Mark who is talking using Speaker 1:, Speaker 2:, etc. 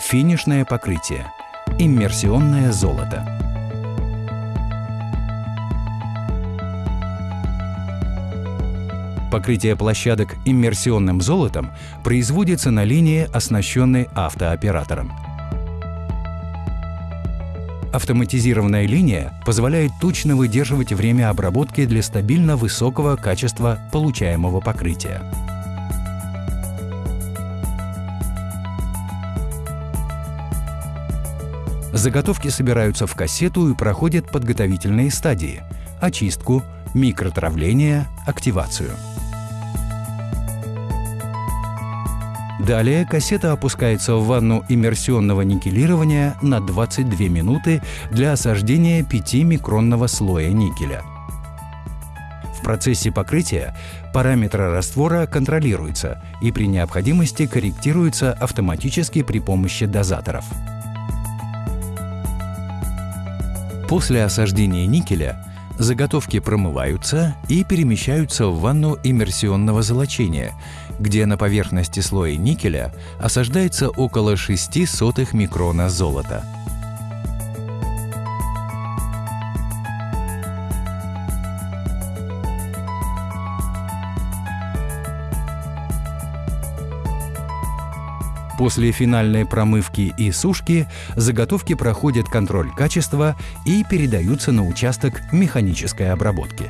Speaker 1: Финишное покрытие. Иммерсионное золото. Покрытие площадок иммерсионным золотом производится на линии, оснащенной автооператором. Автоматизированная линия позволяет точно выдерживать время обработки для стабильно высокого качества получаемого покрытия. Заготовки собираются в кассету и проходят подготовительные стадии – очистку, микротравление, активацию. Далее кассета опускается в ванну иммерсионного никелирования на 22 минуты для осаждения 5-микронного слоя никеля. В процессе покрытия параметры раствора контролируются и при необходимости корректируются автоматически при помощи дозаторов. После осаждения никеля заготовки промываются и перемещаются в ванну иммерсионного золочения, где на поверхности слоя никеля осаждается около 6 сотых микрона золота. После финальной промывки и сушки заготовки проходят контроль качества и передаются на участок механической обработки.